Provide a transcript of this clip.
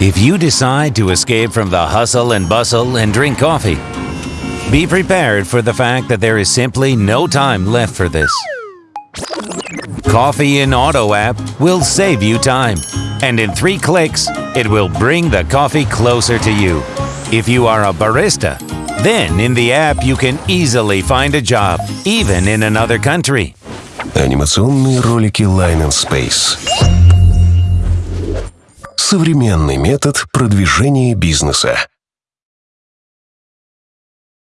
If you decide to escape from the hustle and bustle and drink coffee, be prepared for the fact that there is simply no time left for this. Coffee in Auto app will save you time, and in three clicks, it will bring the coffee closer to you. If you are a barista, then in the app you can easily find a job, even in another country. Анимационные ролики Line and Space. Современный метод продвижения бизнеса.